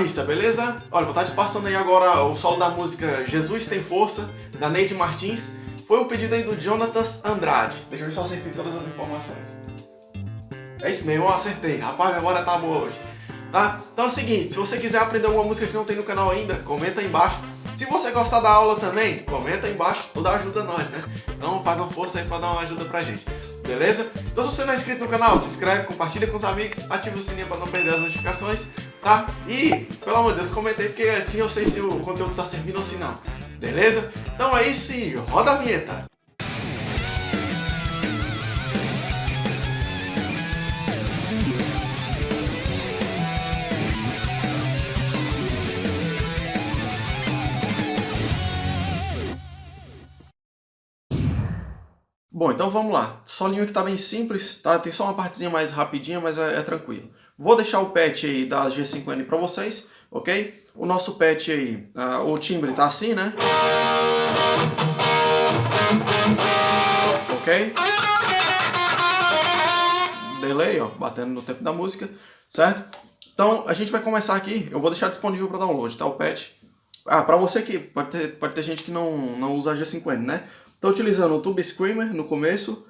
guitarrista, beleza? Olha, vou estar te passando aí agora o solo da música Jesus Tem Força, da Neide Martins. Foi um pedido aí do Jonatas Andrade. Deixa eu ver se eu acertei todas as informações. É isso mesmo, eu acertei. Rapaz, a memória tá boa hoje. Tá? Então é o seguinte, se você quiser aprender alguma música que não tem no canal ainda, comenta aí embaixo. Se você gostar da aula também, comenta aí embaixo, tudo ajuda nós, né? Então faz uma força aí pra dar uma ajuda pra gente, beleza? Então se você não é inscrito no canal, se inscreve, compartilha com os amigos, ativa o sininho pra não perder as notificações, tá? E, pelo amor de Deus, comenta aí, porque assim eu sei se o conteúdo tá servindo ou se não, beleza? Então aí sim, roda a vinheta! Bom, então vamos lá. Solinho que tá bem simples, tá? Tem só uma partezinha mais rapidinha, mas é, é tranquilo. Vou deixar o patch aí da G5N para vocês, ok? O nosso patch aí, uh, o timbre tá assim, né? Ok? Delay, ó, batendo no tempo da música, certo? Então, a gente vai começar aqui, eu vou deixar disponível para download, tá? O patch. Ah, para você que pode ter, pode ter gente que não, não usa a G5N, né? Estou utilizando o Tube Screamer no começo,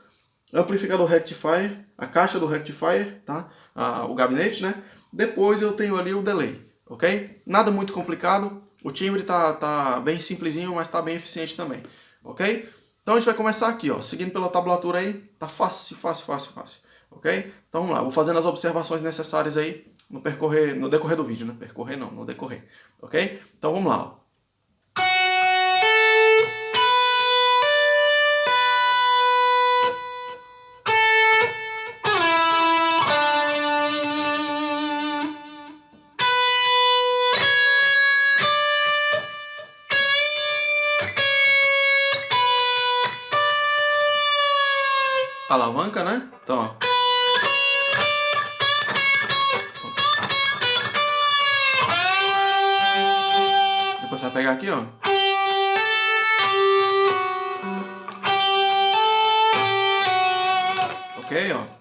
amplificador Rectifier, a caixa do Rectifier, tá? Ah, o gabinete, né? Depois eu tenho ali o delay, ok? Nada muito complicado, o timbre tá, tá bem simplesinho, mas tá bem eficiente também, ok? Então a gente vai começar aqui, ó, seguindo pela tablatura aí, tá fácil, fácil, fácil, fácil, ok? Então vamos lá, vou fazendo as observações necessárias aí no, percorrer, no decorrer do vídeo, né? Percorrer não, no decorrer, ok? Então vamos lá, ó. Alavanca, né? Então, ó. Depois você vai pegar aqui, ó. Ok, ó.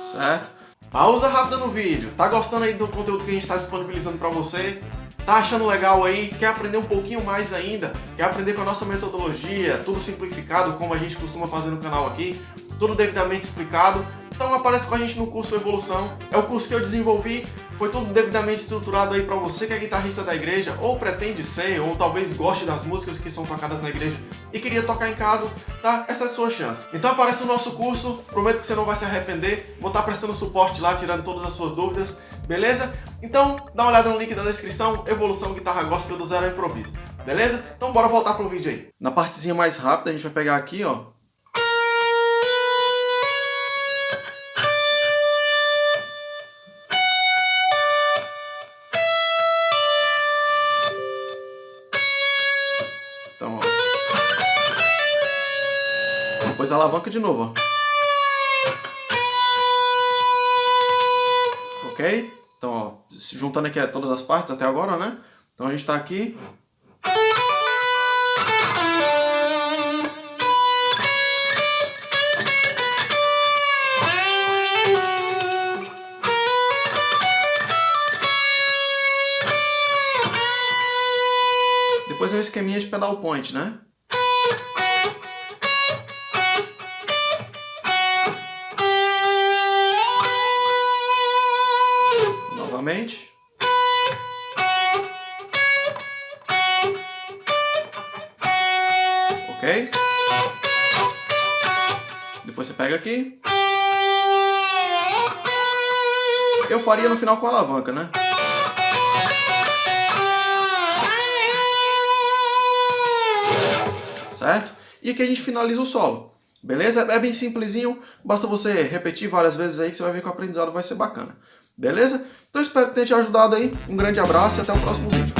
Certo? Pausa rápida no vídeo. Tá gostando aí do conteúdo que a gente está disponibilizando para você? Tá achando legal aí? Quer aprender um pouquinho mais ainda? Quer aprender com a nossa metodologia, tudo simplificado, como a gente costuma fazer no canal aqui? Tudo devidamente explicado? Então aparece com a gente no curso Evolução. É o curso que eu desenvolvi, foi tudo devidamente estruturado aí para você que é guitarrista da igreja, ou pretende ser, ou talvez goste das músicas que são tocadas na igreja e queria tocar em casa, tá? Essa é a sua chance. Então aparece no nosso curso, prometo que você não vai se arrepender, vou estar prestando suporte lá, tirando todas as suas dúvidas beleza? Então, dá uma olhada no link da descrição, Evolução Guitarra Gospel do Zero ao Improviso, beleza? Então bora voltar pro vídeo aí. Na partezinha mais rápida, a gente vai pegar aqui, ó. Então, ó. Depois alavanca de novo, ó. Ok? Então, ó, juntando aqui todas as partes até agora, né? Então a gente está aqui. Depois é um esqueminha de pedal point, né? Depois você pega aqui. Eu faria no final com a alavanca, né? Certo? E aqui a gente finaliza o solo. Beleza? É bem simplesinho, basta você repetir várias vezes aí que você vai ver que o aprendizado vai ser bacana. Beleza? Então espero que tenha te ajudado aí. Um grande abraço e até o próximo vídeo.